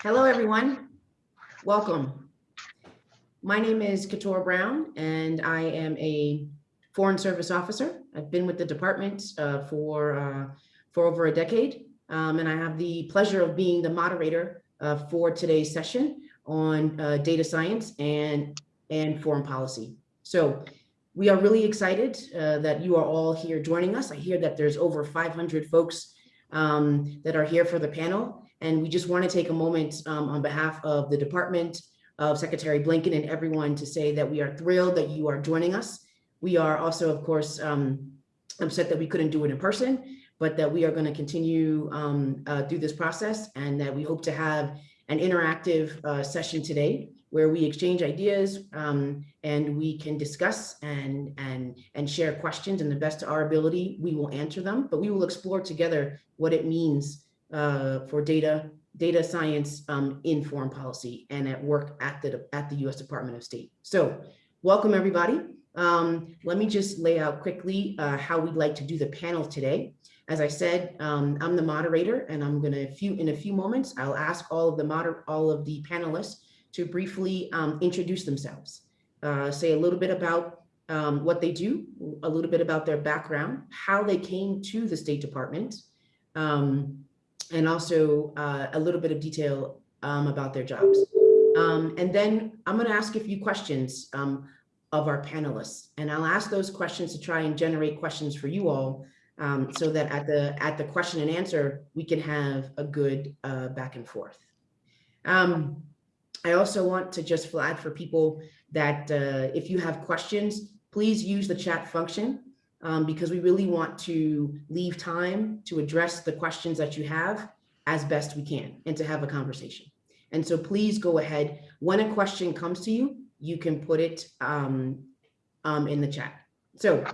Hello, everyone. Welcome. My name is Katora Brown, and I am a Foreign Service Officer. I've been with the department uh, for, uh, for over a decade, um, and I have the pleasure of being the moderator uh, for today's session on uh, data science and, and foreign policy. So we are really excited uh, that you are all here joining us. I hear that there's over 500 folks um, that are here for the panel. And we just want to take a moment um, on behalf of the Department of Secretary Blinken and everyone to say that we are thrilled that you are joining us. We are also, of course, um, upset that we couldn't do it in person, but that we are going to continue um, uh, through this process and that we hope to have an interactive uh, session today where we exchange ideas um, and we can discuss and, and, and share questions and the best of our ability, we will answer them, but we will explore together what it means uh, for data, data science um, in foreign policy and at work at the, at the US Department of State. So welcome everybody. Um, let me just lay out quickly uh, how we'd like to do the panel today. As I said, um, I'm the moderator and I'm gonna, few, in a few moments, I'll ask all of the moder all of the panelists to briefly um, introduce themselves, uh, say a little bit about um, what they do, a little bit about their background, how they came to the State Department, um, and also uh, a little bit of detail um, about their jobs. Um, and then I'm going to ask a few questions um, of our panelists, and I'll ask those questions to try and generate questions for you all um, so that at the at the question and answer, we can have a good uh, back and forth. Um, I also want to just flag for people that uh, if you have questions, please use the chat function um, because we really want to leave time to address the questions that you have as best we can and to have a conversation. And so please go ahead. When a question comes to you, you can put it um, um, in the chat. So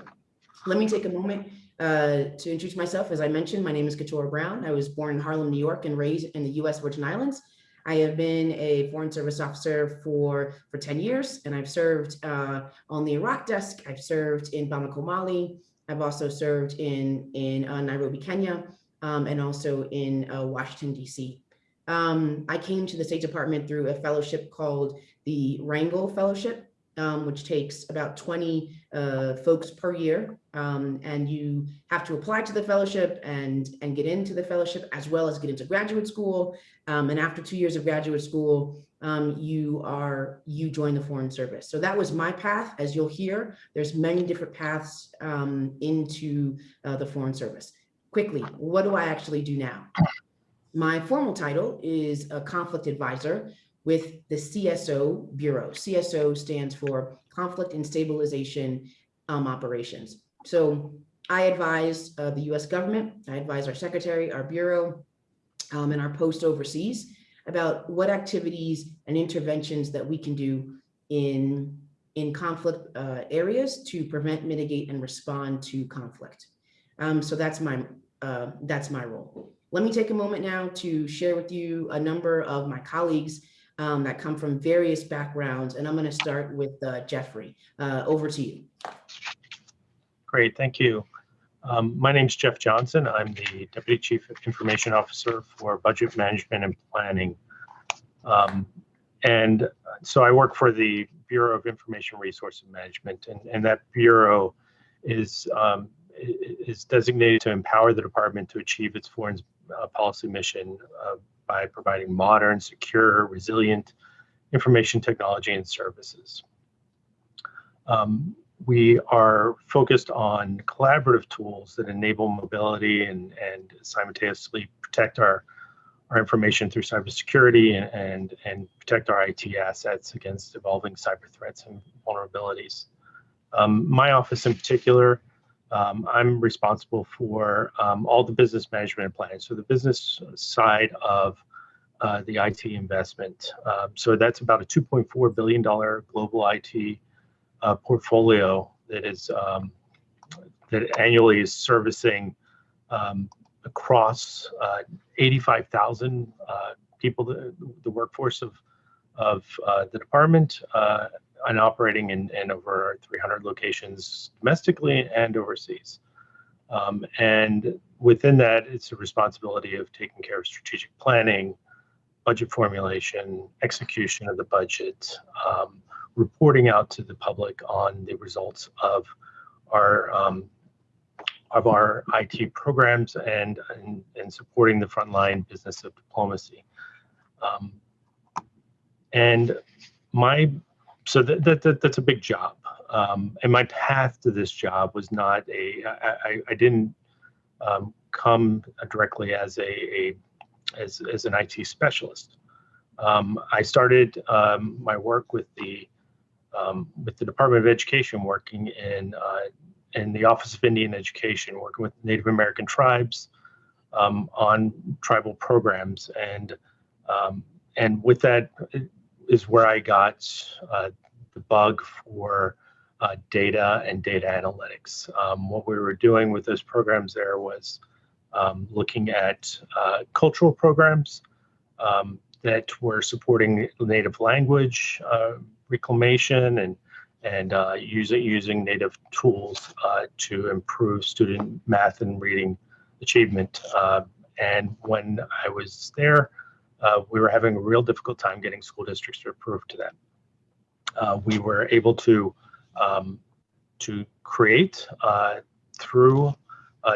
let me take a moment uh, to introduce myself. As I mentioned, my name is Katora Brown. I was born in Harlem, New York and raised in the US Virgin Islands. I have been a Foreign Service Officer for, for 10 years, and I've served uh, on the Iraq desk. I've served in Bamako, Mali. I've also served in, in uh, Nairobi, Kenya, um, and also in uh, Washington, D.C. Um, I came to the State Department through a fellowship called the Rangel Fellowship, um, which takes about 20 uh, folks per year. Um, and you have to apply to the fellowship and, and get into the fellowship as well as get into graduate school. Um, and after two years of graduate school, um, you are you join the Foreign Service. So that was my path. As you'll hear, there's many different paths um, into uh, the Foreign Service. Quickly, what do I actually do now? My formal title is a conflict advisor, with the CSO Bureau. CSO stands for Conflict and Stabilization um, Operations. So I advise uh, the US government, I advise our secretary, our bureau, um, and our post overseas about what activities and interventions that we can do in, in conflict uh, areas to prevent, mitigate, and respond to conflict. Um, so that's my, uh, that's my role. Let me take a moment now to share with you a number of my colleagues um, that come from various backgrounds. And I'm going to start with uh, Jeffrey. Uh, over to you. Great, thank you. Um, my name is Jeff Johnson. I'm the Deputy Chief Information Officer for Budget Management and Planning. Um, and so I work for the Bureau of Information Resource Management, and, and that bureau is um, is designated to empower the department to achieve its foreign uh, policy mission uh, by providing modern, secure, resilient information technology and services. Um, we are focused on collaborative tools that enable mobility and, and simultaneously protect our, our information through cybersecurity and, and, and protect our IT assets against evolving cyber threats and vulnerabilities. Um, my office in particular um, I'm responsible for um, all the business management planning. So the business side of uh, the IT investment. Um, so that's about a $2.4 billion global IT uh, portfolio that is um, that annually is servicing um, across uh, 85,000 uh, people, the, the workforce of of uh, the department uh, and operating in, in over 300 locations domestically and overseas. Um, and within that, it's a responsibility of taking care of strategic planning, budget formulation, execution of the budget, um, reporting out to the public on the results of our um, of our IT programs and, and, and supporting the frontline business of diplomacy. Um, and my, so that, that, that, that's a big job. Um, and my path to this job was not a, I, I, I didn't um, come directly as a, a as, as an IT specialist. Um, I started um, my work with the um, with the Department of Education, working in uh, in the Office of Indian Education, working with Native American tribes um, on tribal programs, and um, and with that is where I got uh, the bug for uh, data and data analytics. Um, what we were doing with those programs there was um, looking at uh, cultural programs um, that were supporting native language uh, reclamation and and uh, using using native tools uh, to improve student math and reading achievement. Uh, and when I was there, uh, we were having a real difficult time getting school districts to approve to that. We were able to um, to create through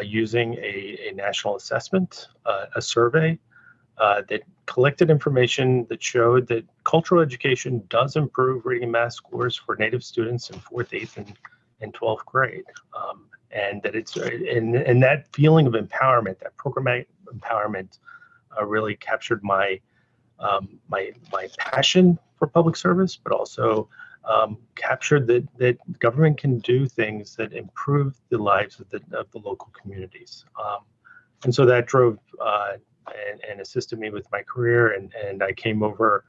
using a, a, national assessment, a survey that collected information that showed that cultural education does improve reading and math scores for Native students in fourth, eighth, and, and 12th grade. Um, and that it's, and, and that feeling of empowerment, that programmatic empowerment uh, really captured my, um, my, my passion for public service, but also um, captured that, that government can do things that improve the lives of the, of the local communities. Um, and so that drove uh, and, and assisted me with my career. And, and I came over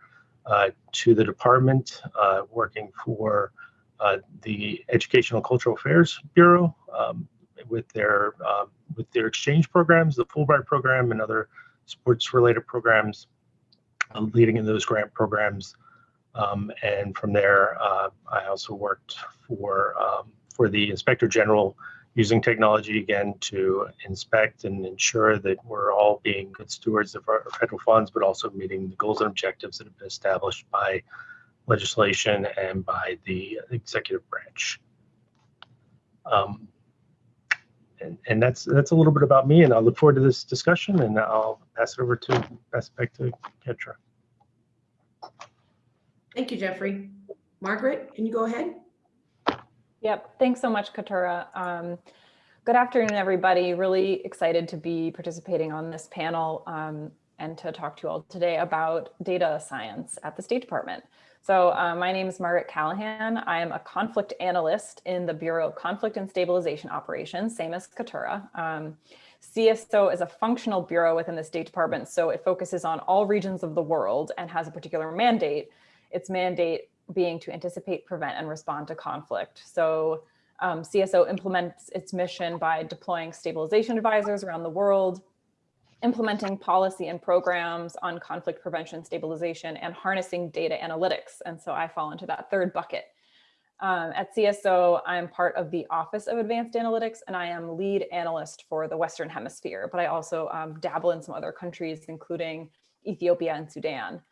uh, to the department uh, working for uh, the Educational Cultural Affairs Bureau um, with their um, with their exchange programs, the Fulbright program, and other sports-related programs, uh, leading in those grant programs. Um, and from there, uh, I also worked for um, for the Inspector General using technology again to inspect and ensure that we're all being good stewards of our federal funds, but also meeting the goals and objectives that have been established by legislation and by the executive branch. Um, and, and that's that's a little bit about me, and I look forward to this discussion, and I'll pass it over to pass it back to Ketra. Thank you, Jeffrey. Margaret, can you go ahead? Yep. Thanks so much, Katura. Um, good afternoon, everybody. Really excited to be participating on this panel um, and to talk to you all today about data science at the State Department. So uh, my name is Margaret Callahan. I am a conflict analyst in the Bureau of Conflict and Stabilization Operations, same as Katura. Um, CSO is a functional bureau within the State Department, so it focuses on all regions of the world and has a particular mandate. Its mandate being to anticipate, prevent, and respond to conflict. So um, CSO implements its mission by deploying stabilization advisors around the world, implementing policy and programs on conflict prevention, stabilization, and harnessing data analytics. And so I fall into that third bucket. Um, at CSO, I'm part of the Office of Advanced Analytics, and I am lead analyst for the Western Hemisphere, but I also um, dabble in some other countries, including Ethiopia and Sudan.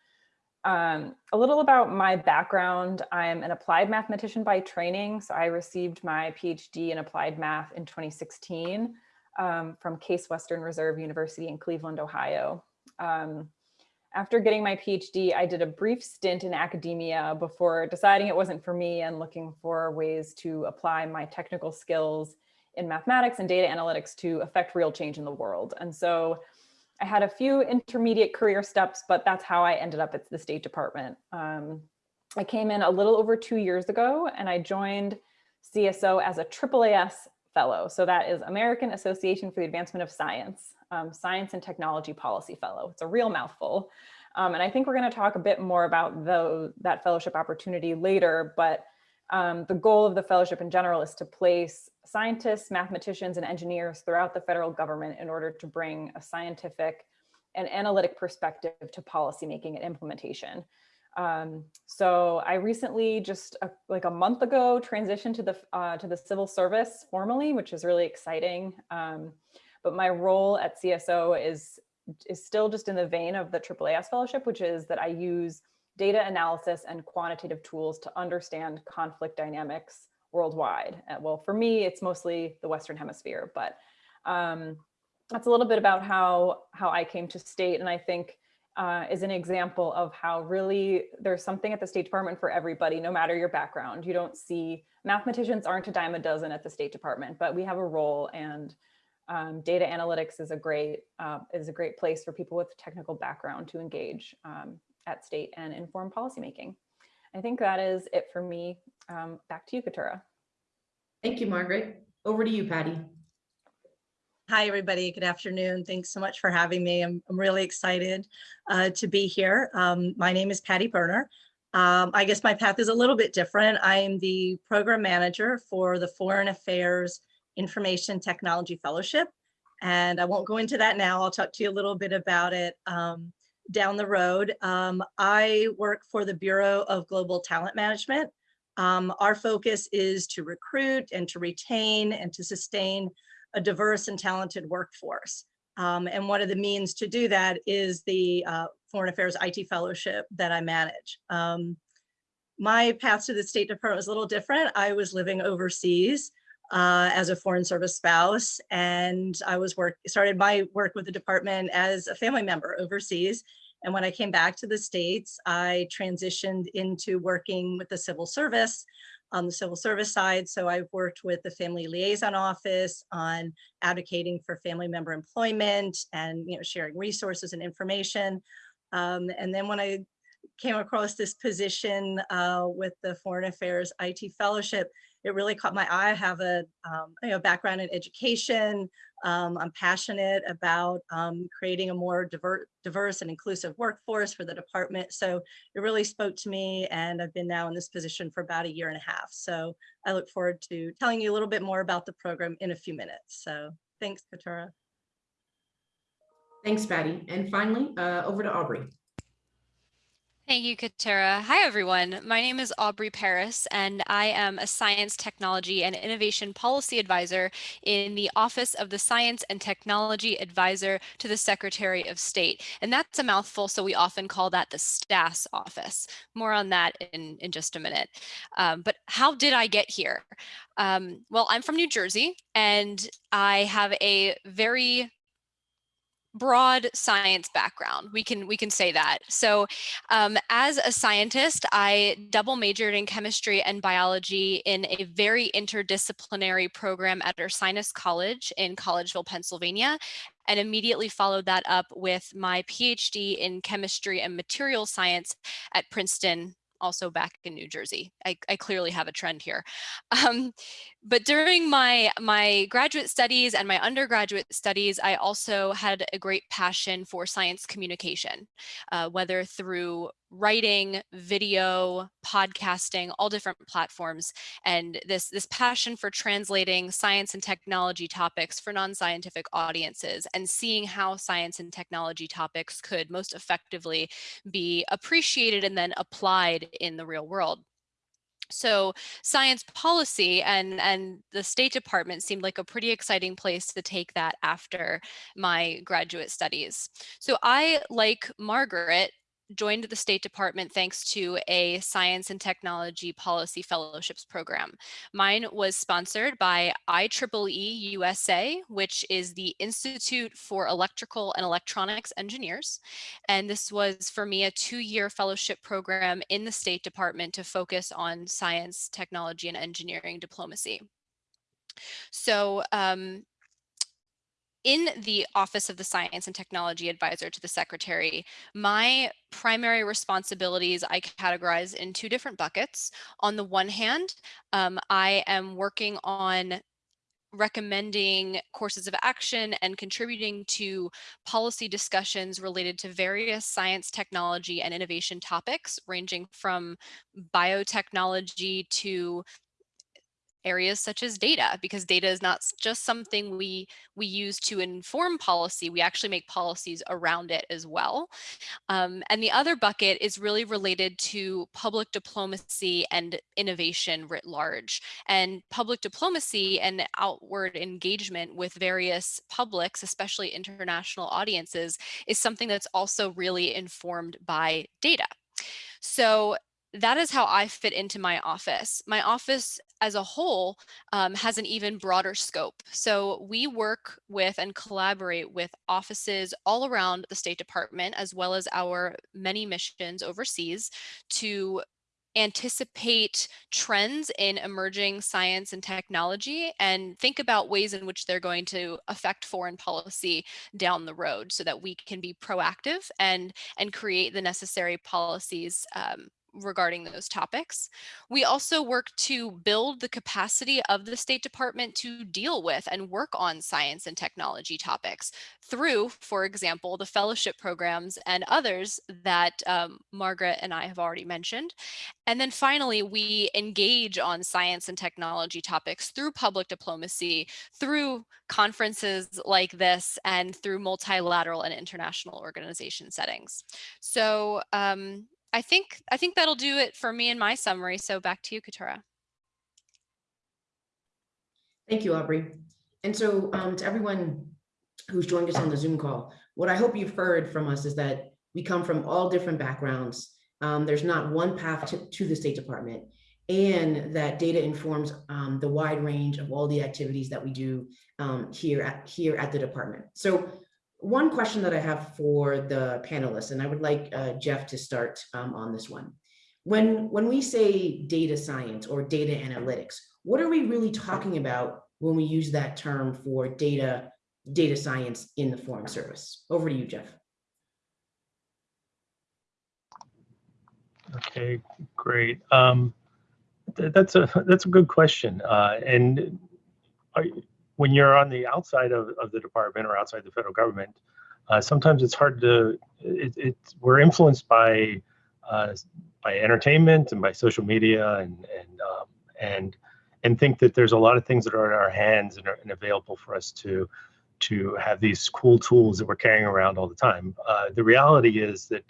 Um, a little about my background. I'm an applied mathematician by training. So I received my PhD in applied math in 2016 um, from Case Western Reserve University in Cleveland, Ohio. Um, after getting my PhD, I did a brief stint in academia before deciding it wasn't for me and looking for ways to apply my technical skills in mathematics and data analytics to affect real change in the world. And so I had a few intermediate career steps, but that's how I ended up at the State Department. Um, I came in a little over two years ago and I joined CSO as a AAAS fellow. So that is American Association for the Advancement of Science, um, Science and Technology Policy Fellow. It's a real mouthful. Um, and I think we're going to talk a bit more about the, that fellowship opportunity later, but um, the goal of the fellowship in general is to place scientists, mathematicians, and engineers throughout the federal government in order to bring a scientific and analytic perspective to policymaking and implementation. Um, so I recently, just a, like a month ago, transitioned to the uh, to the civil service formally, which is really exciting. Um, but my role at CSO is is still just in the vein of the AAAS fellowship, which is that I use data analysis and quantitative tools to understand conflict dynamics worldwide. Uh, well, for me, it's mostly the Western hemisphere, but um, that's a little bit about how, how I came to state. And I think uh, is an example of how really there's something at the State Department for everybody, no matter your background. You don't see, mathematicians aren't a dime a dozen at the State Department, but we have a role and um, data analytics is a great uh, is a great place for people with technical background to engage um, at state and inform policymaking. I think that is it for me. Um, back to you, Katura. Thank you, Margaret. Over to you, Patty. Hi, everybody. Good afternoon. Thanks so much for having me. I'm, I'm really excited uh, to be here. Um, my name is Patty Berner. Um, I guess my path is a little bit different. I am the program manager for the Foreign Affairs Information Technology Fellowship. And I won't go into that now. I'll talk to you a little bit about it um, down the road. Um, I work for the Bureau of Global Talent Management. Um, our focus is to recruit and to retain and to sustain a diverse and talented workforce. Um, and one of the means to do that is the uh, Foreign Affairs IT Fellowship that I manage. Um, my path to the State Department was a little different. I was living overseas uh, as a Foreign Service spouse, and I was work started my work with the department as a family member overseas. And when I came back to the States, I transitioned into working with the civil service on the civil service side. So I've worked with the Family Liaison Office on advocating for family member employment and you know sharing resources and information. Um, and then when I came across this position uh, with the Foreign Affairs IT Fellowship, it really caught my eye. I have a um, you know, background in education. Um, I'm passionate about um, creating a more diver diverse and inclusive workforce for the department. So it really spoke to me and I've been now in this position for about a year and a half. So I look forward to telling you a little bit more about the program in a few minutes. So thanks, Katura. Thanks, Patty. And finally, uh, over to Aubrey. Thank you, Katara. Hi, everyone. My name is Aubrey Paris, and I am a Science, Technology, and Innovation Policy Advisor in the Office of the Science and Technology Advisor to the Secretary of State. And that's a mouthful, so we often call that the STAS office. More on that in, in just a minute. Um, but how did I get here? Um, well, I'm from New Jersey, and I have a very broad science background we can we can say that. So um, as a scientist i double majored in chemistry and biology in a very interdisciplinary program at ursinus college in collegeville pennsylvania and immediately followed that up with my phd in chemistry and material science at princeton also back in New Jersey. I, I clearly have a trend here. Um, but during my, my graduate studies and my undergraduate studies, I also had a great passion for science communication, uh, whether through writing, video, podcasting, all different platforms. And this, this passion for translating science and technology topics for non-scientific audiences and seeing how science and technology topics could most effectively be appreciated and then applied in the real world. So science policy and, and the State Department seemed like a pretty exciting place to take that after my graduate studies. So I, like Margaret, joined the State Department thanks to a Science and Technology Policy Fellowships program. Mine was sponsored by IEEE USA, which is the Institute for Electrical and Electronics Engineers. And this was for me a two-year fellowship program in the State Department to focus on science, technology, and engineering diplomacy. So um, in the Office of the Science and Technology Advisor to the Secretary, my primary responsibilities I categorize in two different buckets. On the one hand, um, I am working on recommending courses of action and contributing to policy discussions related to various science, technology, and innovation topics, ranging from biotechnology to areas such as data because data is not just something we we use to inform policy we actually make policies around it as well. Um, and the other bucket is really related to public diplomacy and innovation writ large and public diplomacy and outward engagement with various publics especially international audiences is something that's also really informed by data. So that is how I fit into my office. My office as a whole um, has an even broader scope. So we work with and collaborate with offices all around the State Department, as well as our many missions overseas to anticipate trends in emerging science and technology and think about ways in which they're going to affect foreign policy down the road so that we can be proactive and and create the necessary policies um, regarding those topics. We also work to build the capacity of the State Department to deal with and work on science and technology topics through, for example, the fellowship programs and others that um, Margaret and I have already mentioned. And then finally, we engage on science and technology topics through public diplomacy, through conferences like this, and through multilateral and international organization settings. So um, I think I think that'll do it for me and my summary. So back to you, Katura. Thank you, Aubrey. And so um, to everyone who's joined us on the Zoom call, what I hope you've heard from us is that we come from all different backgrounds. Um, there's not one path to, to the State Department and that data informs um, the wide range of all the activities that we do um, here at here at the department. So one question that I have for the panelists, and I would like uh, Jeff to start um, on this one. When, when we say data science or data analytics, what are we really talking about when we use that term for data, data science in the Foreign Service? Over to you, Jeff. Okay, great. Um, th- that's a that's a good question. Uh, and are, when you're on the outside of, of the department or outside the federal government, uh, sometimes it's hard to. It, it's we're influenced by uh, by entertainment and by social media and and um, and and think that there's a lot of things that are in our hands and are and available for us to to have these cool tools that we're carrying around all the time. Uh, the reality is that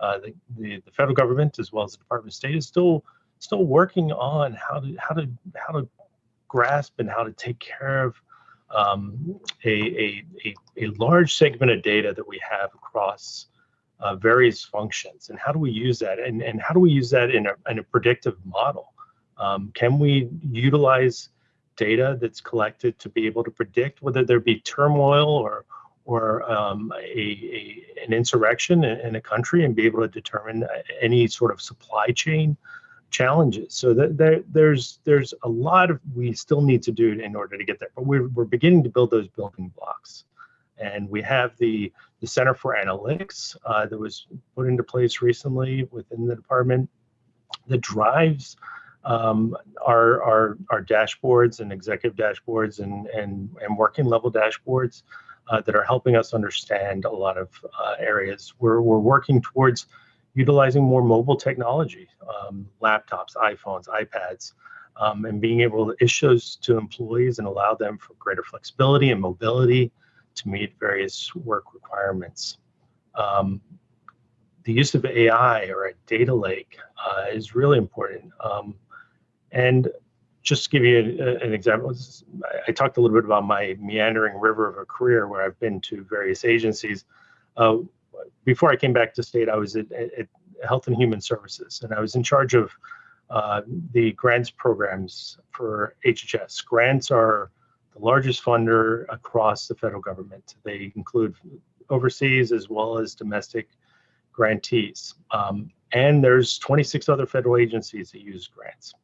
uh, the, the, the federal government as well as the Department of State is still still working on how to how to how to grasp and how to take care of um, a, a, a, a large segment of data that we have across uh, various functions and how do we use that? And, and how do we use that in a, in a predictive model? Um, can we utilize data that's collected to be able to predict whether there be turmoil or or um, a, a, an insurrection in, in, a country and be able to determine any sort of supply chain challenges. So that there, there's there's a lot of we still need to do in order to get there, but we're we're beginning to build those building blocks, and we have the the Center for Analytics uh, that was put into place recently within the department that drives um, our, our our dashboards and executive dashboards and and and working level dashboards uh, that are helping us understand a lot of uh, areas. We're, we're working towards utilizing more mobile technology, um, laptops, iPhones, iPads, um, and being able to issue those to employees and allow them for greater flexibility and mobility to meet various work requirements. Um, the use of AI or a data lake uh, is really important. Um, and just to give you an example, I talked a little bit about my meandering river of a career where I've been to various agencies. Uh, before I came back to state, I was at, at, Health and Human Services, and I was in charge of uh, the grants programs for HHS. Grants are the largest funder across the federal government. They include overseas as well as domestic grantees. Um, and there's 26 other federal agencies that use grants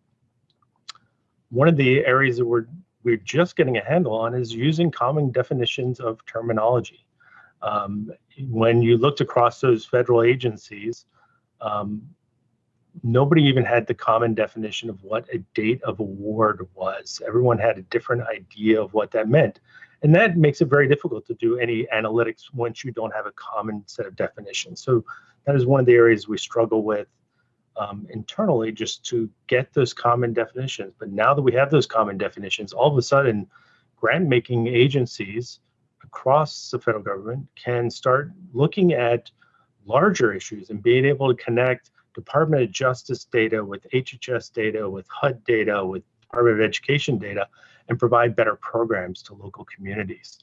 one of the areas that we're we're just getting a handle on is using common definitions of terminology. Um, when you looked across those federal agencies, um, nobody even had the common definition of what a date of award was. Everyone had a different idea of what that meant. And that makes it very difficult to do any analytics once you don't have a common set of definitions. So that is one of the areas we struggle with um, internally just to get those common definitions. But now that we have those common definitions, all of a sudden, grant making agencies across the federal government can start looking at larger issues and being able to connect Department of Justice data with HHS data, with HUD data, with Department of Education data, and provide better programs to local communities.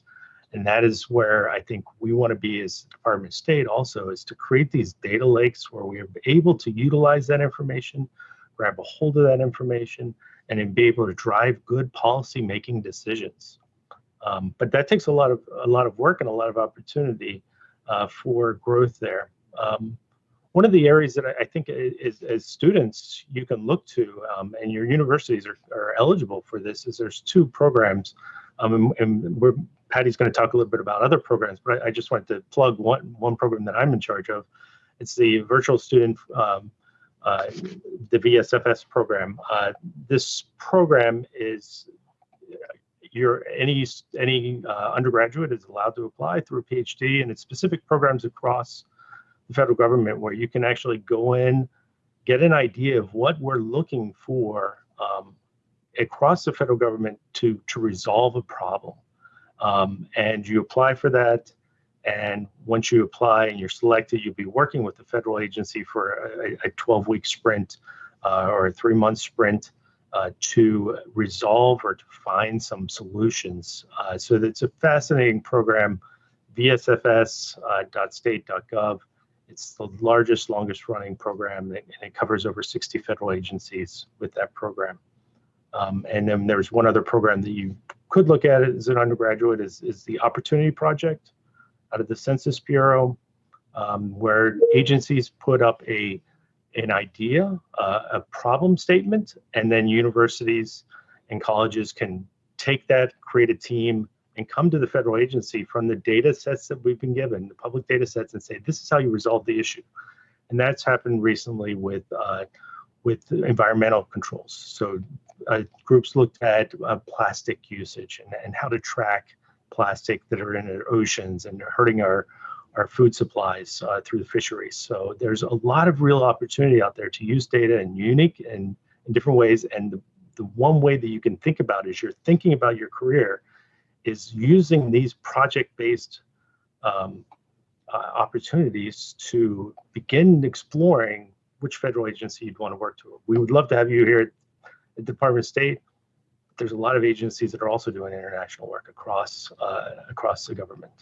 And that is where I think we want to be as Department of State also is to create these data lakes where we are able to utilize that information, grab a hold of that information, and then be able to drive good policy making decisions. Um, but that takes a lot of a lot of work and a lot of opportunity uh, for growth there. Um, one of the areas that I, think is, as students you can look to, um, and your universities are, are eligible for this, is there's two programs, um, and, and Patty's going to talk a little bit about other programs, but I, I, just wanted to plug one one program that I'm in charge of. It's the virtual student, um, uh, the VSFS program. Uh, this program is your any any uh, undergraduate is allowed to apply through a PhD, and it's specific programs across the federal government where you can actually go in, get an idea of what we're looking for um, across the federal government to to resolve a problem. Um, and you apply for that. And once you apply and you're selected, you'll be working with the federal agency for a, 12 week sprint uh, or a three month sprint uh, to resolve or to find some solutions. Uh, so it's a fascinating program, vsfs.state.gov. Uh, it's the largest, longest running program, and it covers over 60 federal agencies with that program. Um, and then there's one other program that you could look at as an undergraduate is, is the Opportunity Project out of the Census Bureau, um, where agencies put up a an idea, uh, a problem statement, and then universities and colleges can take that, create a team, and come to the federal agency from the data sets that we've been given, the public data sets, and say, this is how you resolve the issue. And that's happened recently with uh, with environmental controls. So uh, groups looked at uh, plastic usage and, and how to track plastic that are in our oceans and hurting our our food supplies uh, through the fisheries. So there's a lot of real opportunity out there to use data in unique and in different ways. And the, the one way that you can think about is you're thinking about your career is using these project-based um, uh, opportunities to begin exploring which federal agency you'd want to work to. We would love to have you here at Department of State. There's a lot of agencies that are also doing international work across uh, across the government.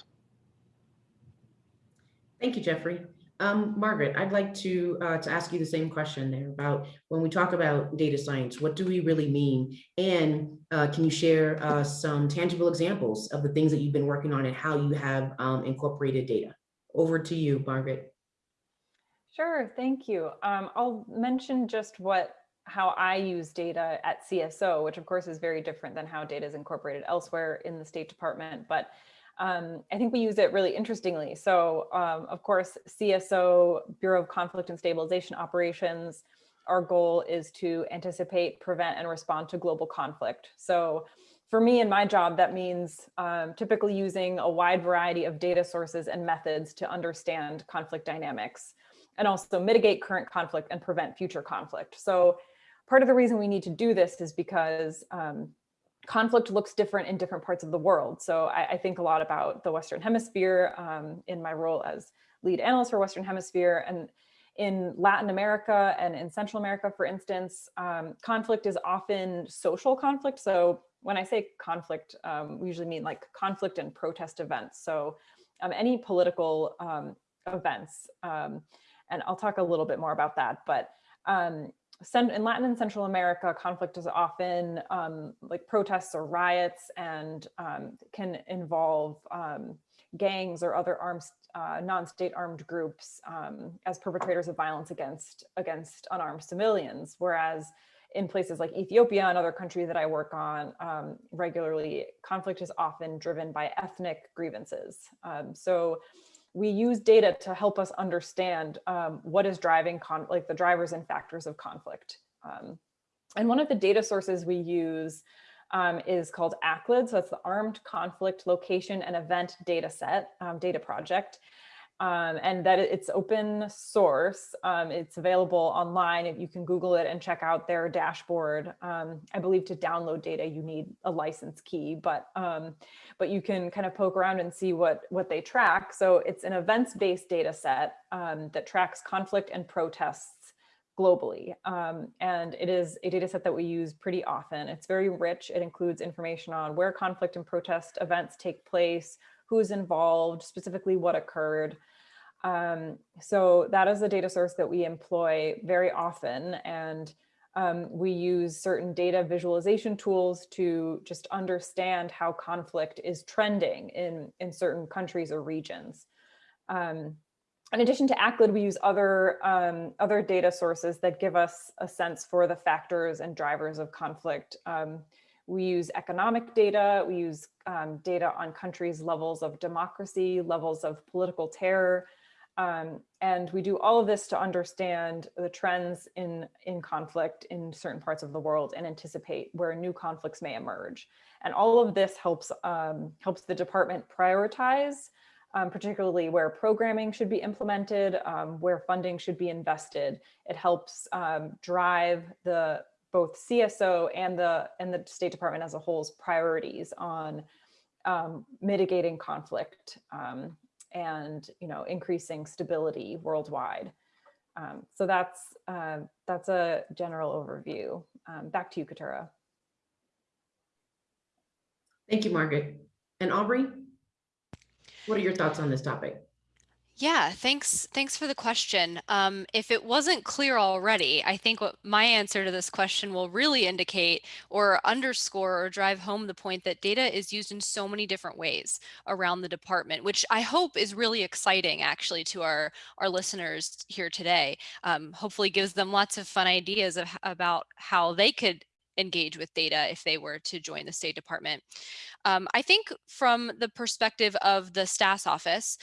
Thank you, Jeffrey. Um, Margaret, I'd like to uh, to ask you the same question there about when we talk about data science, what do we really mean? And uh, can you share uh, some tangible examples of the things that you've been working on and how you have um, incorporated data? Over to you, Margaret. Sure, thank you. Um, I'll mention just what how I use data at CSO, which of course is very different than how data is incorporated elsewhere in the State Department. But um, I think we use it really interestingly. So um, of course, CSO, Bureau of Conflict and Stabilization Operations, our goal is to anticipate, prevent, and respond to global conflict. So for me in my job, that means um, typically using a wide variety of data sources and methods to understand conflict dynamics and also mitigate current conflict and prevent future conflict. So part of the reason we need to do this is because um, conflict looks different in different parts of the world. So I, I think a lot about the Western Hemisphere um, in my role as lead analyst for Western Hemisphere. And in Latin America and in Central America, for instance, um, conflict is often social conflict. So when I say conflict, um, we usually mean like conflict and protest events. So um, any political um, events. Um, and I'll talk a little bit more about that. But in Latin and Central America, conflict is often um, like protests or riots and um, can involve um, gangs or other arms, uh, non-state armed groups um, as perpetrators of violence against, against unarmed civilians. Whereas in places like Ethiopia and other countries that I work on um, regularly, conflict is often driven by ethnic grievances. Um, so we use data to help us understand um, what is driving like the drivers and factors of conflict. Um, and one of the data sources we use um, is called ACLED. So it's the Armed Conflict Location and Event Data Set, um, data project. Um, and that it's open source. Um, it's available online. You can Google it and check out their dashboard. Um, I believe to download data, you need a license key, but um, but you can kind of poke around and see what what they track. So it's an events-based data set um, that tracks conflict and protests globally. Um, and it is a data set that we use pretty often. It's very rich. It includes information on where conflict and protest events take place, who's involved, specifically what occurred. Um, so that is a data source that we employ very often. And um, we use certain data visualization tools to just understand how conflict is trending in, in certain countries or regions. Um, in addition to ACLED, we use other, um, other data sources that give us a sense for the factors and drivers of conflict. We use economic data, we use um, data on countries' levels of democracy, levels of political terror, um, and we do all of this to understand the trends in, in conflict in certain parts of the world and anticipate where new conflicts may emerge. And all of this helps, um, helps the department prioritize, um, particularly where programming should be implemented, um, where funding should be invested. It helps um, drive the both CSO and the, and the State Department as a whole's priorities on um, mitigating conflict um, and you know increasing stability worldwide. Um, so that's uh, that's a general overview. Um, back to you, Katura. Thank you, Margaret. And Aubrey, what are your thoughts on this topic? Yeah, thanks. Thanks for the question. Um, if it wasn't clear already, I think what my answer to this question will really indicate or underscore or drive home the point that data is used in so many different ways around the department, which I hope is really exciting actually to our, our listeners here today. Um, hopefully gives them lots of fun ideas of, about how they could engage with data if they were to join the State Department. Um, I think from the perspective of the STAS office,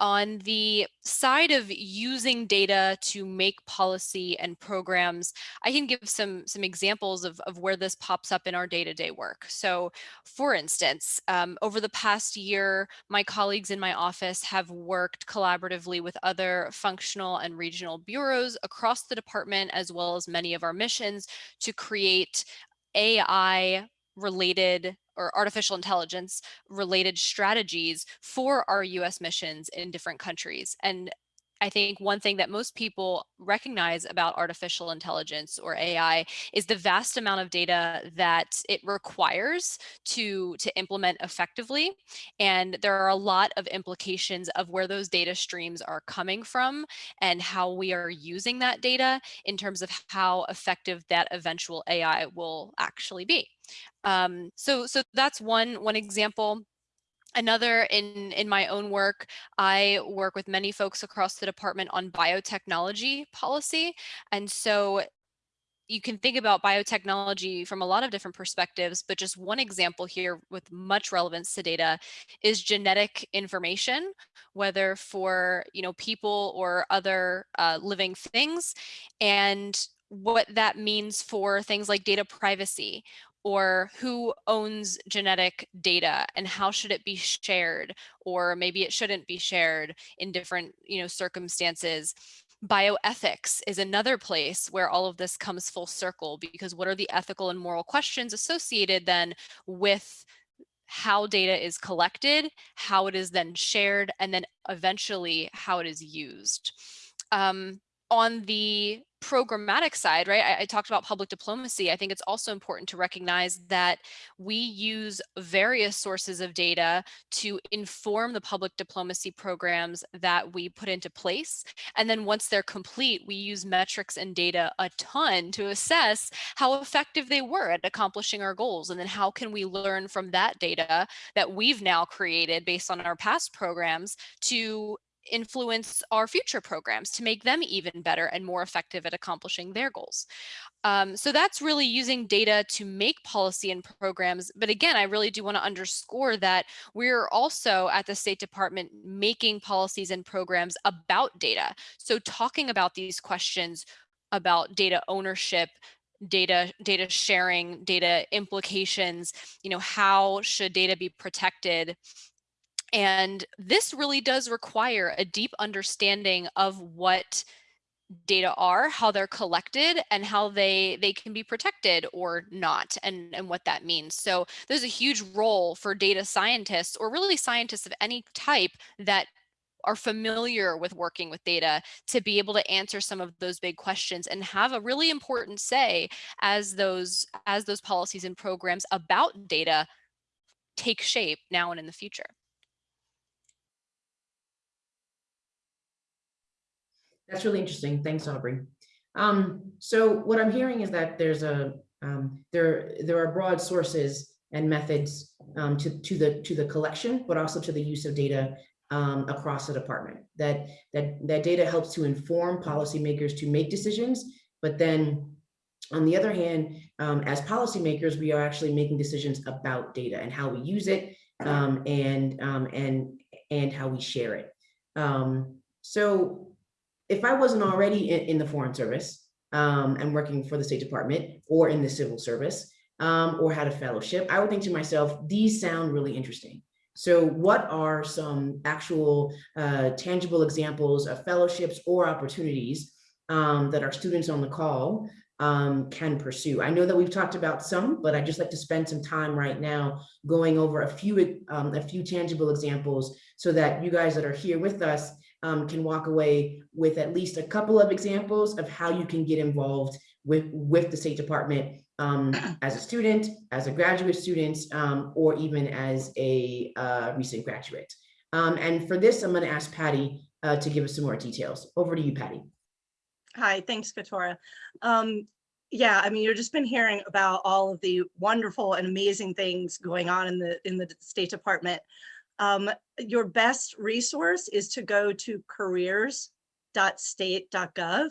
on the side of using data to make policy and programs, I can give some, some examples of, of where this pops up in our day-to-day -day work. So for instance, um, over the past year, my colleagues in my office have worked collaboratively with other functional and regional bureaus across the department, as well as many of our missions to create AI related or artificial intelligence related strategies for our US missions in different countries. And I think one thing that most people recognize about artificial intelligence or AI is the vast amount of data that it requires to, to implement effectively. And there are a lot of implications of where those data streams are coming from and how we are using that data in terms of how effective that eventual AI will actually be. Um, so, so that's one, one example. Another in, in my own work, I work with many folks across the department on biotechnology policy. And so you can think about biotechnology from a lot of different perspectives, but just one example here with much relevance to data is genetic information, whether for you know people or other uh, living things, and what that means for things like data privacy or who owns genetic data and how should it be shared or maybe it shouldn't be shared in different you know circumstances. Bioethics is another place where all of this comes full circle because what are the ethical and moral questions associated then with how data is collected how it is then shared and then eventually how it is used. Um, on the programmatic side, right, I, I, talked about public diplomacy. I think it's also important to recognize that we use various sources of data to inform the public diplomacy programs that we put into place. And then once they're complete, we use metrics and data a ton to assess how effective they were at accomplishing our goals. And then how can we learn from that data that we've now created based on our past programs to influence our future programs to make them even better and more effective at accomplishing their goals. Um, so that's really using data to make policy and programs. But again, I really do want to underscore that we're also at the State Department making policies and programs about data. So talking about these questions about data ownership, data data sharing data implications you know how should data be protected And this really does require a deep understanding of what data are, how they're collected, and how they they can be protected or not, and, and what that means. So there's a huge role for data scientists or really scientists of any type that are familiar with working with data to be able to answer some of those big questions and have a really important say as those as those policies and programs about data take shape now and in the future. That's really interesting. Thanks, Aubrey. Um, so what I'm hearing is that there's a um, there there are broad sources and methods um, to to the to the collection, but also to the use of data um, across the department. That that that data helps to inform policymakers to make decisions, but then on the other hand, um, as policymakers, we are actually making decisions about data and how we use it um, and and and how we share it. So if I wasn't already in, in the Foreign Service um, and working for the State Department or in the civil service um, or had a fellowship, I would think to myself, these sound really interesting. So what are some actual uh, tangible examples of fellowships or opportunities um, that our students on the call um, can pursue? I know that we've talked about some, but I'd just like to spend some time right now going over a few, um, a few tangible examples so that you guys that are here with us um, can walk away with at least a couple of examples of how you can get involved with, with the State Department um, as a student, as a graduate student, um, or even as a uh, recent graduate. Um, and for this, I'm going to ask Patty uh, to give us some more details. Over to you, Patty. Hi, thanks, Katora. Um, yeah, I mean, you've just been hearing about all of the wonderful and amazing things going on in the in the State Department. Um, your best resource is to go to careers.state.gov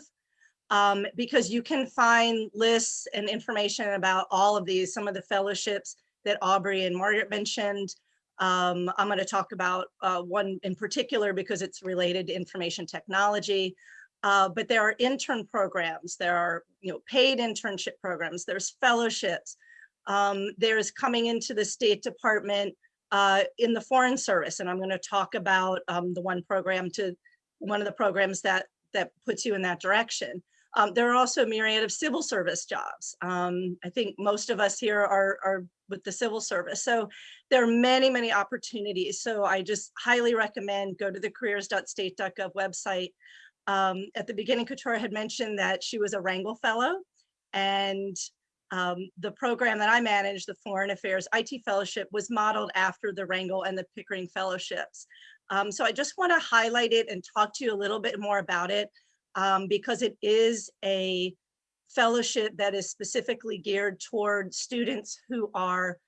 um, because you can find lists and information about all of these, some of the fellowships that Aubrey and Margaret mentioned. Um, I'm going to talk about uh, one in particular because it's related to information technology. Uh, but there are intern programs, there are you know paid internship programs, there's fellowships, um, there's coming into the State Department uh, in the Foreign Service, and I'm going to talk about um, the one program to one of the programs that that puts you in that direction. Um, there are also a myriad of civil service jobs. Um, I think most of us here are, are with the civil service. So there are many, many opportunities. So I just highly recommend go to the careers.state.gov website. Um, at the beginning, Katura had mentioned that she was a Rangel Fellow and um, the program that I managed, the Foreign Affairs IT Fellowship, was modeled after the Rangel and the Pickering Fellowships. Um, so I just want to highlight it and talk to you a little bit more about it um, because it is a fellowship that is specifically geared toward students who are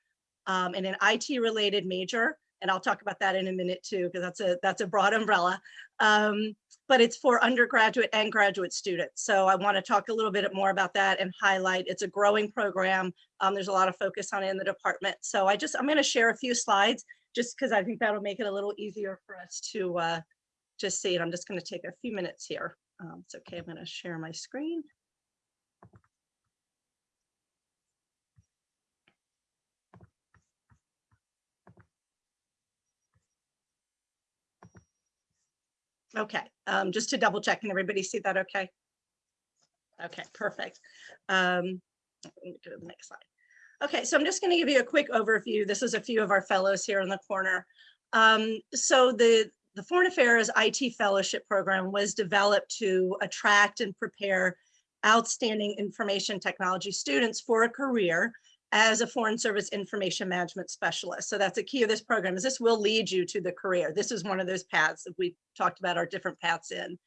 um, in an IT related major. And I'll talk about that in a minute too, because that's a that's a broad umbrella. Um, but it's for undergraduate and graduate students. So I want to talk a little bit more about that and highlight it's a growing program. Um, there's a lot of focus on it in the department. So I just I'm going to share a few slides just because I think that'll make it a little easier for us to uh, just see it. I'm just going to take a few minutes here. Um, it's okay. I'm going to share my screen. Okay, um, just to double check, can everybody see that okay? Okay, perfect. Um, let me go to the next slide. Okay, so I'm just going to give you a quick overview. This is a few of our fellows here in the corner. Um, so the, the Foreign Affairs IT Fellowship Program was developed to attract and prepare outstanding information technology students for a career as a Foreign Service Information Management Specialist. So that's a key of this program is this will lead you to the career. This is one of those paths that we talked about our different paths in.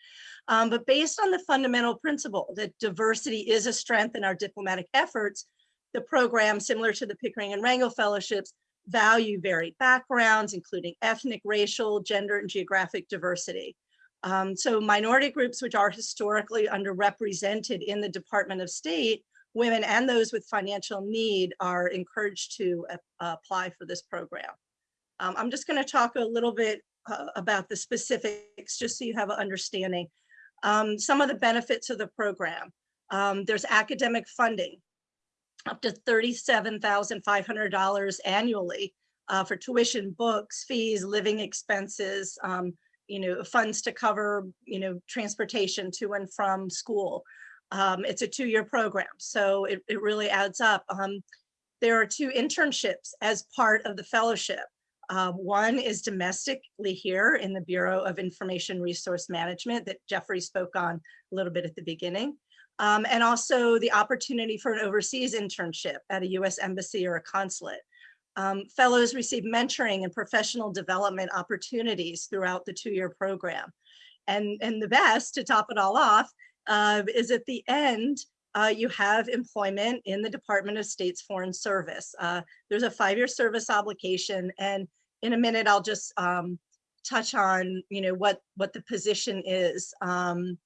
Um, but based on the fundamental principle that diversity is a strength in our diplomatic efforts, the program, similar to the Pickering and Rangel Fellowships, value varied backgrounds, including ethnic, racial, gender, and geographic diversity. Um, so minority groups, which are historically underrepresented in the Department of State, women and those with financial need are encouraged to uh, apply for this program. Um, I'm just going to talk a little bit uh, about the specifics just so you have an understanding. Um, some of the benefits of the program. Um, there's academic funding up to $37,500 annually uh, for tuition, books, fees, living expenses, um, you know, funds to cover, you know, transportation to and from school. Um, it's a two-year program, so it, it really adds up. Um, there are two internships as part of the fellowship. Uh, one is domestically here in the Bureau of Information Resource Management that Jeffrey spoke on a little bit at the beginning. Um, and also the opportunity for an overseas internship at a US embassy or a consulate. Um, fellows receive mentoring and professional development opportunities throughout the two-year program. And, and the best, to top it all off, uh, is at the end, uh, you have employment in the Department of State's Foreign Service. Uh, there's a five-year service obligation, and in a minute, I'll just um, touch on, you know, what what the position is. Um,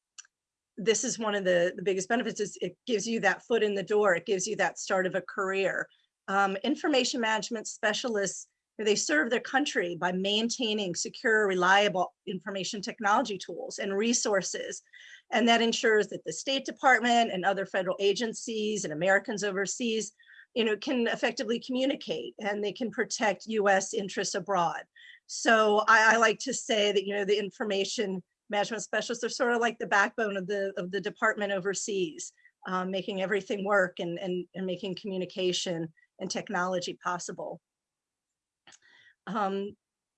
this is one of the, the biggest benefits is it gives you that foot in the door. It gives you that start of a career. Um, information management specialists, they serve their country by maintaining secure, reliable information technology tools and resources. And that ensures that the State Department and other federal agencies and Americans overseas you know, can effectively communicate and they can protect US interests abroad. So I, I, like to say that, you know, the information management specialists are sort of like the backbone of the of the department overseas, um, making everything work and, and, and making communication and technology possible. Um,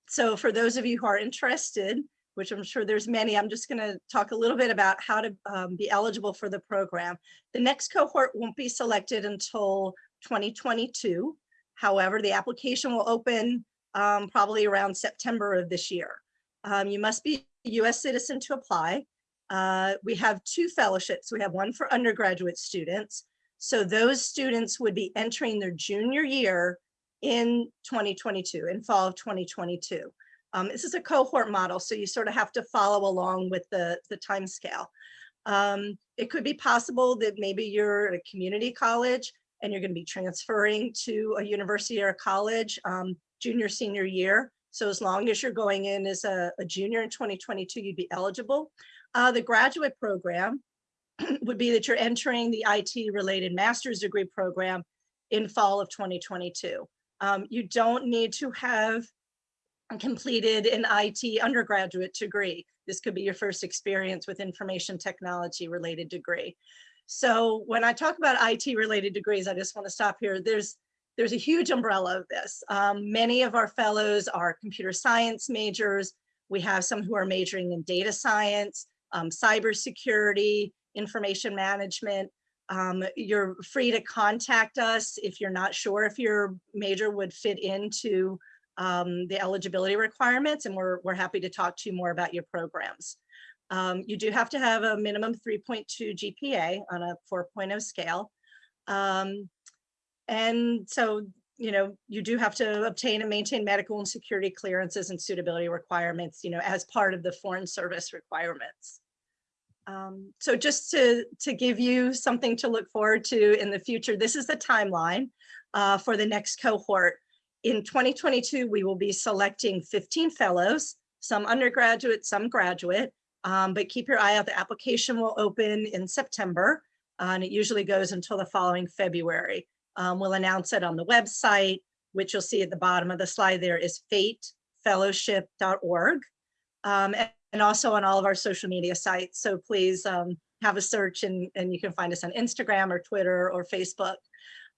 so for those of you who are interested, which I'm sure there's many, I'm just gonna talk a little bit about how to um, be eligible for the program. The next cohort won't be selected until 2022. However, the application will open um, probably around September of this year. Um, you must be a US citizen to apply. Uh, we have two fellowships. We have one for undergraduate students. So those students would be entering their junior year in 2022, in fall of 2022. Um, this is a cohort model, so you sort of have to follow along with the, the time scale. Um, it could be possible that maybe you're at a community college and you're going to be transferring to a university or a college um, junior, senior year. So as long as you're going in as a, a junior in 2022, you'd be eligible. Uh, the graduate program would be that you're entering the IT related master's degree program in fall of 2022. Um, you don't need to have completed an IT undergraduate degree. This could be your first experience with information technology related degree. So when I talk about IT related degrees, I just want to stop here. There's there's a huge umbrella of this. Um, many of our fellows are computer science majors. We have some who are majoring in data science, um, cybersecurity, information management. Um, you're free to contact us if you're not sure if your major would fit into um, the eligibility requirements, and we're, we're happy to talk to you more about your programs. Um, you do have to have a minimum 3.2 GPA on a 4.0 scale. Um, and so, you know, you do have to obtain and maintain medical and security clearances and suitability requirements, you know, as part of the foreign service requirements. Um, so just to, to give you something to look forward to in the future, this is the timeline uh, for the next cohort. In 2022, we will be selecting 15 fellows, some undergraduate, some graduate, um, but keep your eye out. The application will open in September uh, and it usually goes until the following February. Um, we'll announce it on the website, which you'll see at the bottom of the slide there is fatefellowship.org um, and, also on all of our social media sites. So please um, have a search and, and you can find us on Instagram or Twitter or Facebook.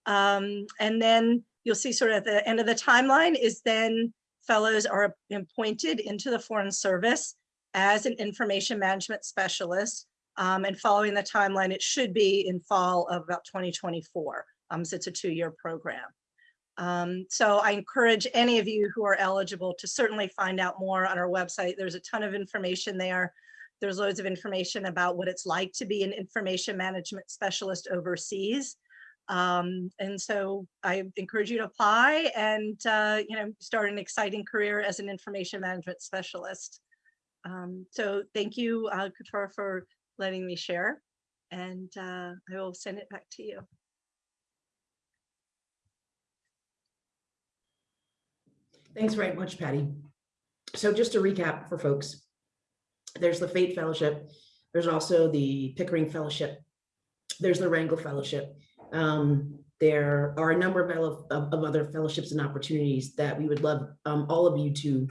Um, and then you'll see sort of at the end of the timeline is then fellows are appointed into the Foreign Service as an information management specialist. Um, and following the timeline, it should be in fall of about 2024. Um, so it's a two-year program. Um, so I encourage any of you who are eligible to certainly find out more on our website. There's a ton of information there. There's loads of information about what it's like to be an information management specialist overseas. Um, and so I encourage you to apply and, uh, you know, start an exciting career as an information management specialist. Um, so thank you, uh, for letting me share, and uh, I will send it back to you. Thanks very much, Patty. So just to recap for folks, there's the FAIT Fellowship. There's also the Pickering Fellowship. There's the Rangel Fellowship. Um, there are a number of, of, of other fellowships and opportunities that we would love um, all of you to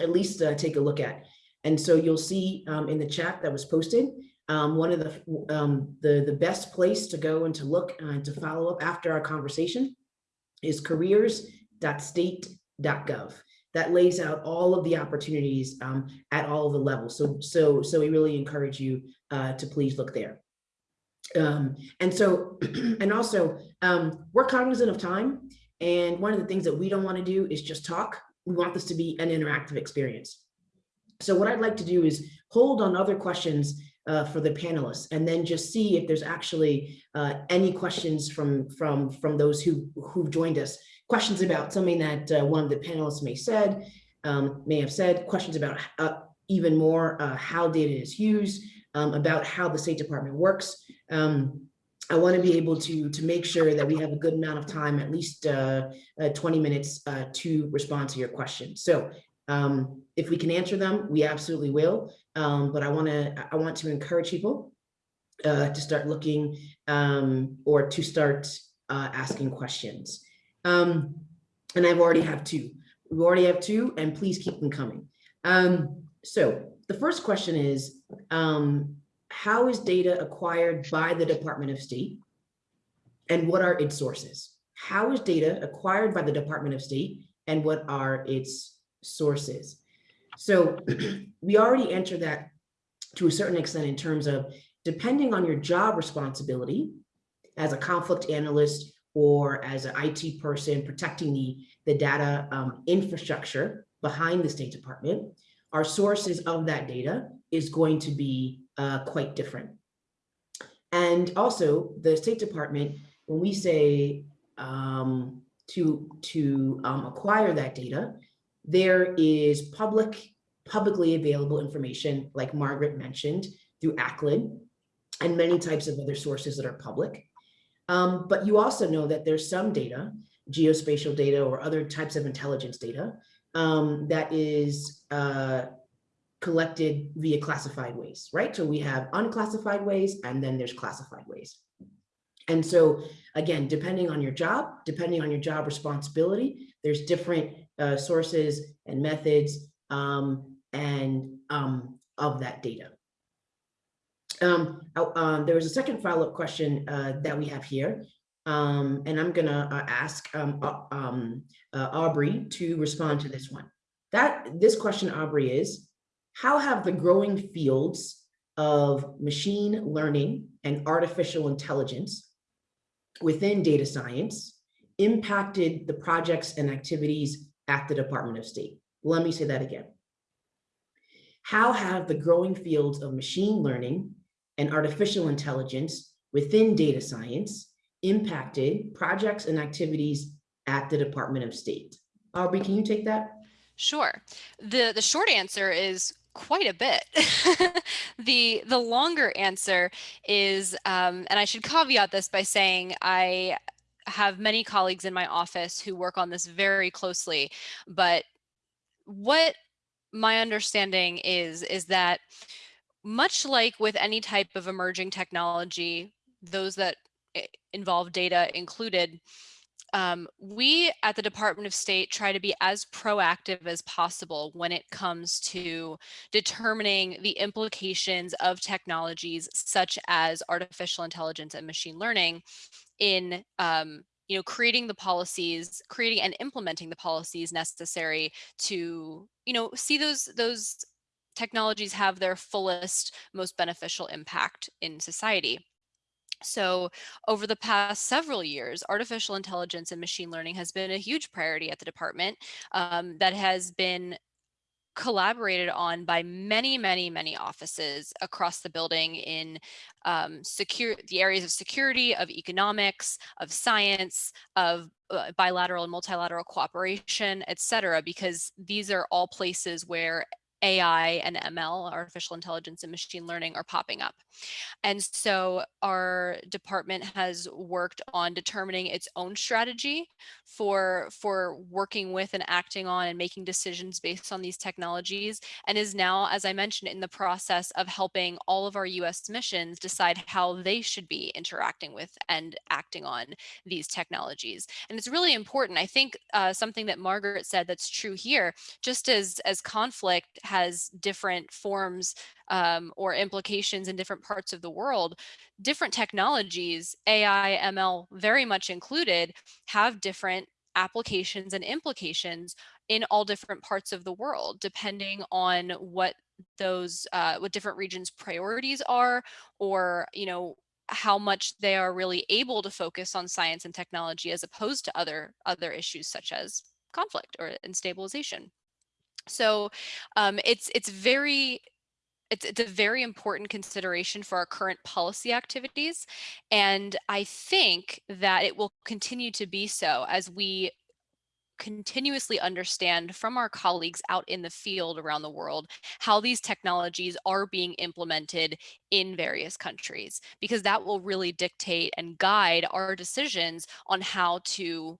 at least uh, take a look at. And so you'll see um, in the chat that was posted, um, one of the, um, the, the best place to go and to look and to follow up after our conversation is careers.state.gov. That lays out all of the opportunities um, at all of the levels. So, so, so we really encourage you uh, to please look there. Um, and so, and also, um, we're cognizant of time. And one of the things that we don't want to do is just talk. We want this to be an interactive experience. So what I'd like to do is hold on other questions uh, for the panelists and then just see if there's actually uh, any questions from from from those who who've joined us. Questions about something that uh, one of the panelists may said, um, may have said, questions about uh, even more uh, how data is used, um, about how the State Department works. Um, I want to be able to to make sure that we have a good amount of time, at least uh, uh, 20 minutes to respond to your questions. So um, if we can answer them, we absolutely will. Um, but I want to I want to encourage people to start looking um, or to start asking questions. Um, and I've already have two. We already have two, and please keep them coming. Um, so the first question is, um, how is data acquired by the Department of State? And what are its sources? How is data acquired by the Department of State and what are its sources? So we already answered that to a certain extent in terms of depending on your job responsibility as a conflict analyst or as an IT person protecting the, the data um, infrastructure behind the State Department, our sources of that data is going to be uh, quite different. And also the State Department, when we say um, to, to um, acquire that data, there is public, publicly available information, like Margaret mentioned, through ACLED and many types of other sources that are public. Um, but you also know that there's some data, geospatial data or other types of intelligence data um, that is uh, collected via classified ways, right? So we have unclassified ways and then there's classified ways. And so again, depending on your job, depending on your job responsibility, there's different uh, sources and methods um, and um, of that data. Um, uh, there was a second follow-up question uh, that we have here, um, and I'm gonna uh, ask um, um, uh, Aubrey to respond to this one. That this question, Aubrey, is how have the growing fields of machine learning and artificial intelligence within data science impacted the projects and activities at the Department of State? Let me say that again. How have the growing fields of machine learning and artificial intelligence within data science impacted projects and activities at the Department of State? Aubrey, can you take that? Sure. The the short answer is quite a bit. the the longer answer is, um, and I should caveat this by saying I have many colleagues in my office who work on this very closely, but what my understanding is is that much like with any type of emerging technology, those that involve data included, um, we at the Department of State try to be as proactive as possible when it comes to determining the implications of technologies such as artificial intelligence and machine learning in um, you know, creating the policies, creating and implementing the policies necessary to, you know, see those those technologies have their fullest, most beneficial impact in society. So over the past several years, artificial intelligence and machine learning has been a huge priority at the department um, that has been collaborated on by many, many, many offices across the building in um, secure the areas of security, of economics, of science, of uh, bilateral and multilateral cooperation, et cetera, because these are all places where AI and ML, artificial intelligence and machine learning are popping up. And so our department has worked on determining its own strategy for, for working with and acting on and making decisions based on these technologies and is now, as I mentioned, in the process of helping all of our US missions decide how they should be interacting with and acting on these technologies. And it's really important. I think uh, something that Margaret said that's true here, just as, as conflict has different forms um, or implications in different parts of the world, different technologies, AI, ML very much included, have different applications and implications in all different parts of the world, depending on what those uh, what different regions priorities are or you know how much they are really able to focus on science and technology as opposed to other other issues such as conflict or and stabilization so um, it's it's very it's, it's a very important consideration for our current policy activities. And I think that it will continue to be so as we continuously understand from our colleagues out in the field around the world how these technologies are being implemented in various countries, because that will really dictate and guide our decisions on how to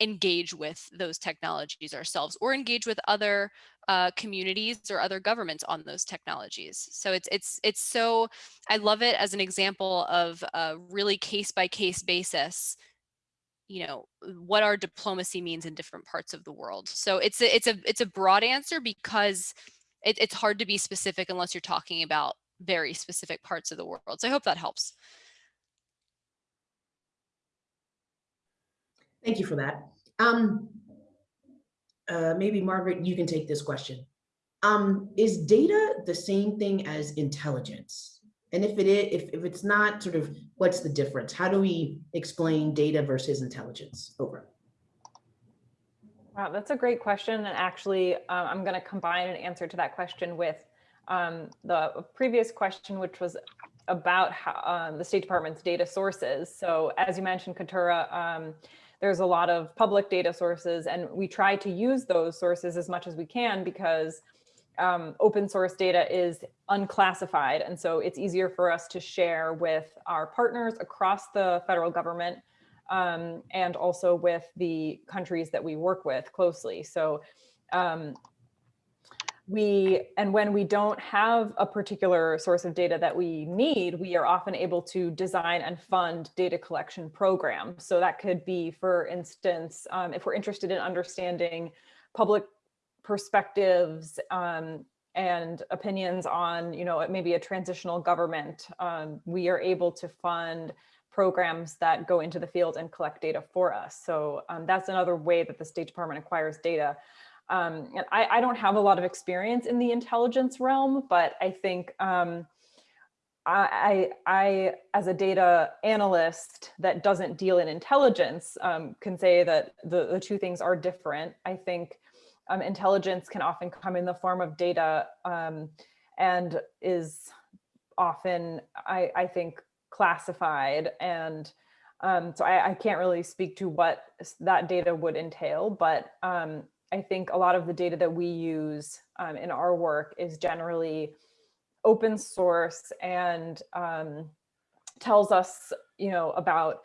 engage with those technologies ourselves or engage with other uh, communities or other governments on those technologies. So it's it's it's so I love it as an example of a really case by case basis you know what our diplomacy means in different parts of the world. So it's a it's a it's a broad answer because it, it's hard to be specific unless you're talking about very specific parts of the world. So i hope that helps Thank you for that. Um, uh, maybe Margaret, you can take this question. Um, is data the same thing as intelligence? And if it is, if, if it's not, sort of, what's the difference? How do we explain data versus intelligence? Over. Wow, that's a great question. And actually, uh, I'm going to combine an answer to that question with um, the previous question, which was about how, um, the State Department's data sources. So as you mentioned, Katura, um, there's a lot of public data sources and we try to use those sources as much as we can because um, open source data is unclassified. And so it's easier for us to share with our partners across the federal government um, and also with the countries that we work with closely. So um, we and when we don't have a particular source of data that we need, we are often able to design and fund data collection programs. So that could be, for instance, um, if we're interested in understanding public perspectives um, and opinions on, you know, maybe a transitional government, um, we are able to fund programs that go into the field and collect data for us. So um, that's another way that the State Department acquires data. Um, and I, I, don't have a lot of experience in the intelligence realm, but I think um, I, I, as a data analyst that doesn't deal in intelligence, um, can say that the, the two things are different. I think um, intelligence can often come in the form of data um, and is often, I, I think, classified and um, so I, I, can't really speak to what that data would entail, but um, I think a lot of the data that we use um, in our work is generally open source and um, tells us, you know, about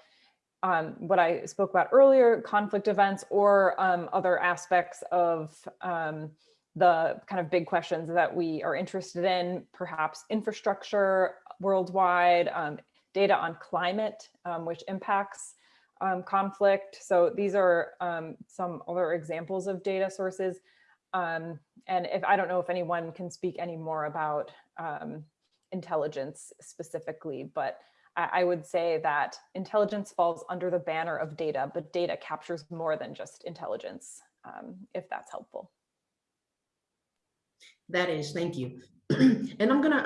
um, what I spoke about earlier, conflict events or um, other aspects of um, the kind of big questions that we are interested in, perhaps infrastructure worldwide, um, data on climate, which impacts um, conflict. So these are um, some other examples of data sources. Um, and if I don't know if anyone can speak any more about um, intelligence specifically, but I, I, would say that intelligence falls under the banner of data, but data captures more than just intelligence, um, if that's helpful. That is, thank you. and I'm gonna